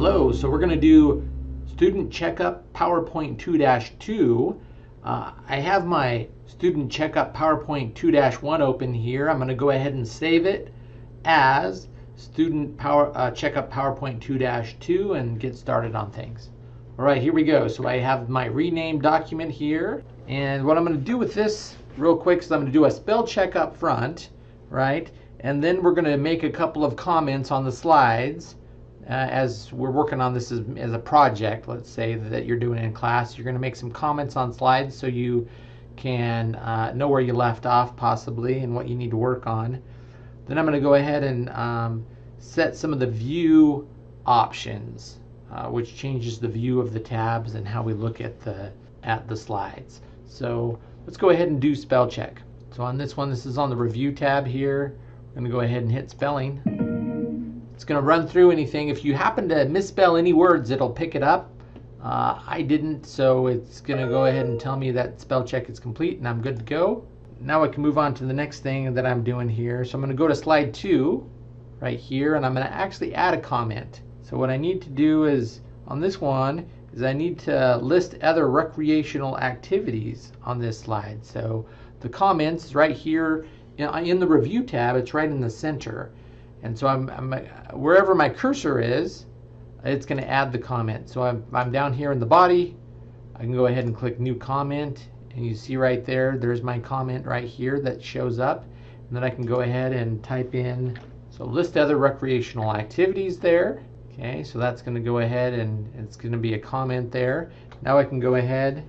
So we're going to do Student Checkup PowerPoint 2-2. Uh, I have my Student Checkup PowerPoint 2-1 open here. I'm going to go ahead and save it as Student Power uh, Checkup PowerPoint 2-2 and get started on things. All right, here we go. So I have my renamed document here. And what I'm going to do with this real quick is I'm going to do a spell check up front, right? And then we're going to make a couple of comments on the slides as we're working on this as, as, a project, let's say that you're doing in class. You're going to make some comments on slides so you can uh, know where you left off possibly and what you need to work on. Then I'm going to go ahead and um, set some of the view options uh, which changes the view of the tabs and how we look at the at the slides. So let's go ahead and do spell check. So on this one, this is on the review tab here. I'm going to go ahead and hit spelling. It's going to run through anything. If you happen to misspell any words, it'll pick it up. Uh, I didn't, so it's going to go ahead and tell me that spell check is complete and I'm good to go. Now I can move on to the next thing that I'm doing here. So I'm going to go to slide two right here and I'm going to actually add a comment. So what I need to do is on this one is I need to list other recreational activities on this slide. So the comments right here in the review tab, it's right in the center. And so I'm, I'm wherever my cursor is, it's going to add the comment. So I'm, I'm down here in the body. I can go ahead and click new comment and you see right there, there's my comment right here that shows up. And then I can go ahead and type in, so list other recreational activities there. Okay, so that's going to go ahead and it's going to be a comment there. Now I can go ahead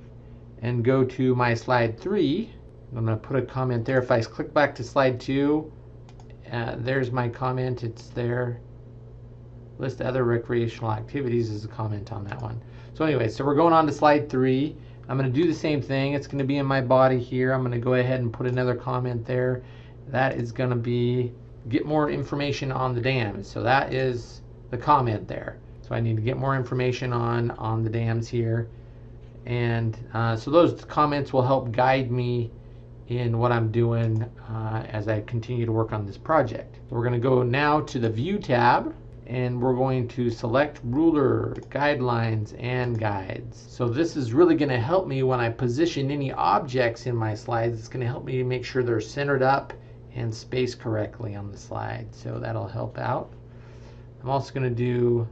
and go to my slide 3. I'm going to put a comment there. If I click back to slide 2, uh, there's my comment. It's there. List other recreational activities is a comment on that one. So anyway, so we're going on to slide 3. I'm going to do the same thing. It's going to be in my body here. I'm going to go ahead and put another comment there. That is going to be get more information on the dams. So that is the comment there. So I need to get more information on, on the dams here. And uh, so those comments will help guide me in what I'm doing uh, as I continue to work on this project. We're going to go now to the View tab and we're going to select ruler, guidelines, and guides. So this is really going to help me when I position any objects in my slides. It's going to help me make sure they're centered up and spaced correctly on the slide. So that'll help out. I'm also going to do,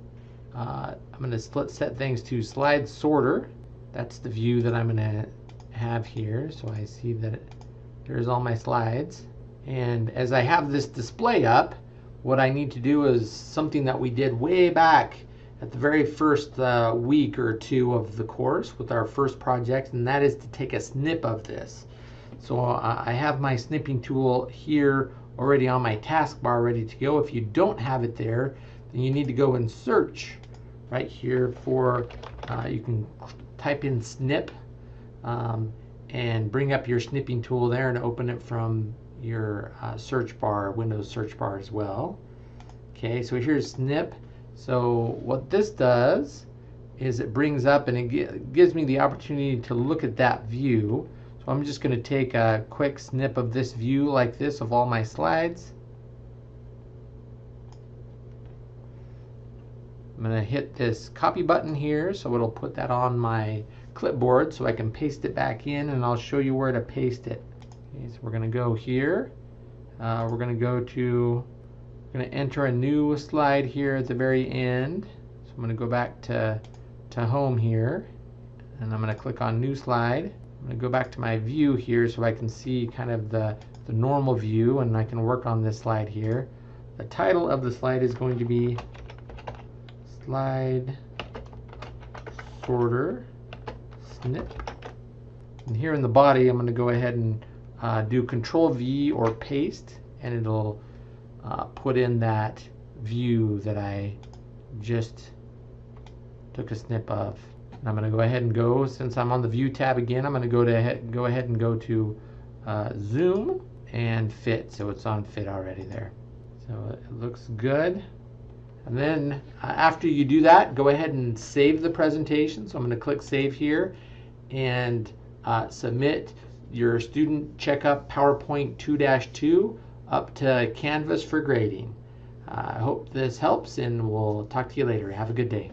uh, I'm going to split set things to slide sorter. That's the view that I'm going to have here. So I see that there's all my slides. And as I have this display up, what I need to do is something that we did way back at the very first uh, week or two of the course with our first project, and that is to take a snip of this. So uh, I have my snipping tool here already on my taskbar ready to go. If you don't have it there, then you need to go and search right here for, uh, you can type in snip um, and bring up your snipping tool there and open it from your uh, search bar, Windows search bar as well. Okay, so here's snip. So what this does is it brings up and it gives me the opportunity to look at that view. So I'm just going to take a quick snip of this view like this of all my slides. I'm going to hit this copy button here so it'll put that on my clipboard so I can paste it back in and I'll show you where to paste it. Okay, so we're going to go here. Uh, we're going to go to, we're going to enter a new slide here at the very end. So I'm going to go back to, to home here and I'm going to click on new slide. I'm going to go back to my view here so I can see kind of the, the normal view and I can work on this slide here. The title of the slide is going to be slide sorter snip. And here in the body, I'm going to go ahead and uh, do Control V or paste, and it'll uh, put in that view that I just took a snip of. And I'm going to go ahead and go, since I'm on the View tab again, I'm going to go to go ahead and go to uh, Zoom and Fit. So it's on Fit already there. So it looks good. And then uh, after you do that, go ahead and save the presentation. So I'm going to click Save here and uh, submit your student checkup PowerPoint 2-2 up to Canvas for grading. Uh, I hope this helps and we'll talk to you later. Have a good day.